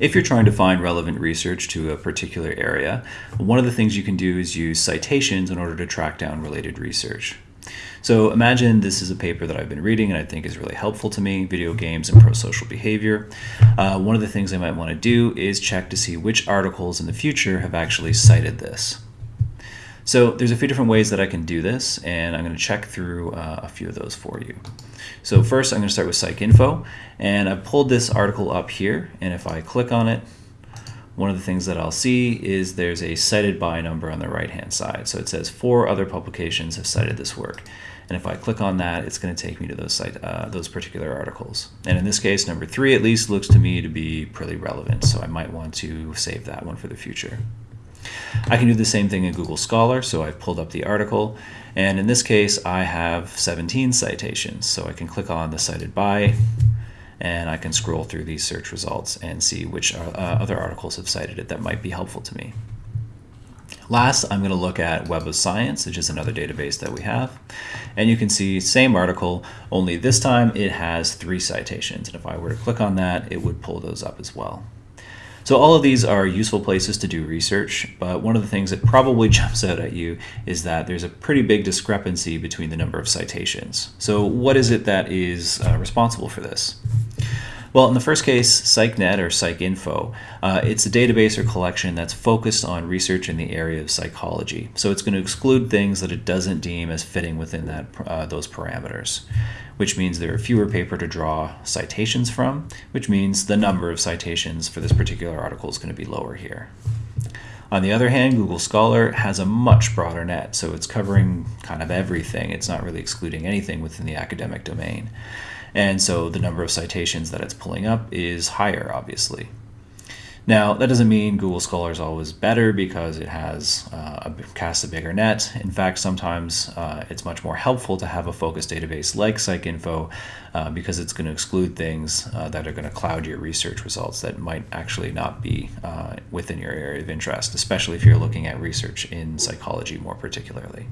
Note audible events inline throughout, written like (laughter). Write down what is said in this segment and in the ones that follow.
If you're trying to find relevant research to a particular area, one of the things you can do is use citations in order to track down related research. So imagine this is a paper that I've been reading and I think is really helpful to me, video games and pro-social behavior. Uh, one of the things I might want to do is check to see which articles in the future have actually cited this. So there's a few different ways that I can do this, and I'm going to check through uh, a few of those for you. So first, I'm going to start with PsycInfo, and I've pulled this article up here, and if I click on it, one of the things that I'll see is there's a cited by number on the right-hand side. So it says four other publications have cited this work. And if I click on that, it's going to take me to those site, uh, those particular articles. And in this case, number three at least looks to me to be pretty relevant. So I might want to save that one for the future. I can do the same thing in Google Scholar, so I've pulled up the article, and in this case I have 17 citations, so I can click on the cited by, and I can scroll through these search results and see which uh, other articles have cited it that might be helpful to me. Last, I'm going to look at Web of Science, which is another database that we have. And you can see same article, only this time it has three citations. And if I were to click on that, it would pull those up as well. So all of these are useful places to do research, but one of the things that probably (laughs) jumps out at you is that there's a pretty big discrepancy between the number of citations. So what is it that is uh, responsible for this? Well, in the first case, PsycNet or PsycInfo, uh, it's a database or collection that's focused on research in the area of psychology. So it's going to exclude things that it doesn't deem as fitting within that uh, those parameters, which means there are fewer paper to draw citations from, which means the number of citations for this particular article is going to be lower here. On the other hand, Google Scholar has a much broader net, so it's covering kind of everything. It's not really excluding anything within the academic domain. And so the number of citations that it's pulling up is higher, obviously. Now, that doesn't mean Google Scholar is always better because it has uh, a, casts a bigger net. In fact, sometimes uh, it's much more helpful to have a focused database like PsycInfo uh, because it's going to exclude things uh, that are going to cloud your research results that might actually not be uh, within your area of interest, especially if you're looking at research in psychology more particularly.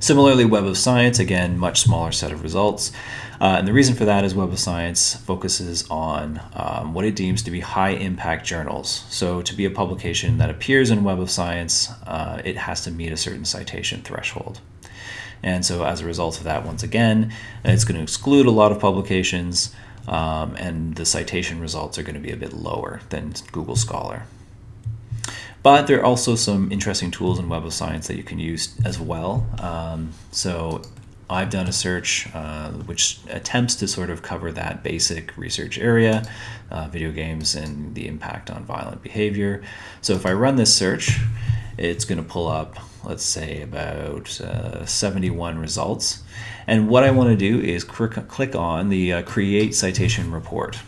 Similarly, Web of Science, again, much smaller set of results. Uh, and the reason for that is Web of Science focuses on um, what it deems to be high impact journals. So to be a publication that appears in Web of Science, uh, it has to meet a certain citation threshold. And so as a result of that, once again, it's going to exclude a lot of publications um, and the citation results are going to be a bit lower than Google Scholar. But there are also some interesting tools in Web of Science that you can use as well. Um, so I've done a search uh, which attempts to sort of cover that basic research area, uh, video games and the impact on violent behavior. So if I run this search, it's going to pull up, let's say, about uh, 71 results. And what I want to do is click on the uh, Create Citation Report.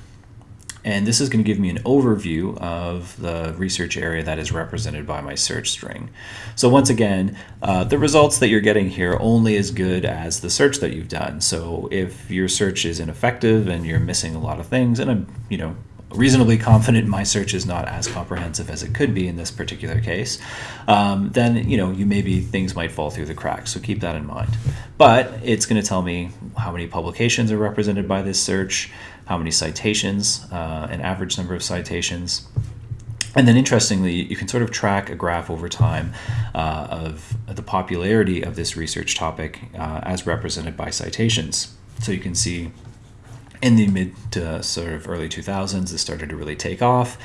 And this is going to give me an overview of the research area that is represented by my search string. So once again, uh, the results that you're getting here only as good as the search that you've done. So if your search is ineffective and you're missing a lot of things, and I'm, you know, reasonably confident my search is not as comprehensive as it could be in this particular case, um, then you know you maybe things might fall through the cracks. So keep that in mind. But it's going to tell me how many publications are represented by this search, how many citations, uh, an average number of citations. And then interestingly, you can sort of track a graph over time uh, of the popularity of this research topic uh, as represented by citations. So you can see in the mid to sort of early 2000s, it started to really take off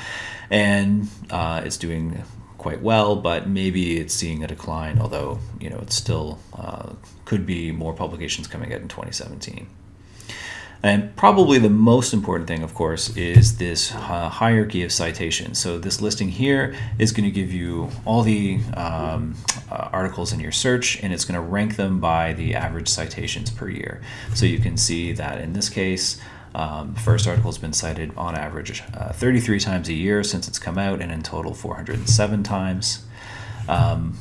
and uh, it's doing quite well, but maybe it's seeing a decline, although, you know, it still uh, could be more publications coming out in 2017. And probably the most important thing, of course, is this uh, hierarchy of citations. So this listing here is going to give you all the um, uh, articles in your search, and it's going to rank them by the average citations per year. So you can see that in this case, um, the first article has been cited on average uh, 33 times a year since it's come out, and in total 407 times. Um,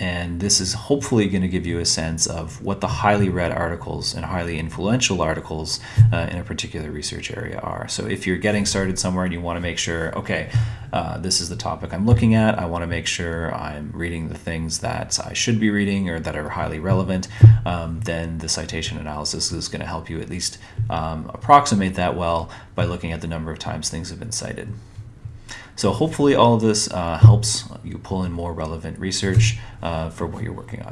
and this is hopefully going to give you a sense of what the highly read articles and highly influential articles uh, in a particular research area are. So if you're getting started somewhere and you want to make sure, okay, uh, this is the topic I'm looking at, I want to make sure I'm reading the things that I should be reading or that are highly relevant, um, then the citation analysis is going to help you at least um, approximate that well by looking at the number of times things have been cited. So hopefully all of this uh, helps you pull in more relevant research uh, for what you're working on.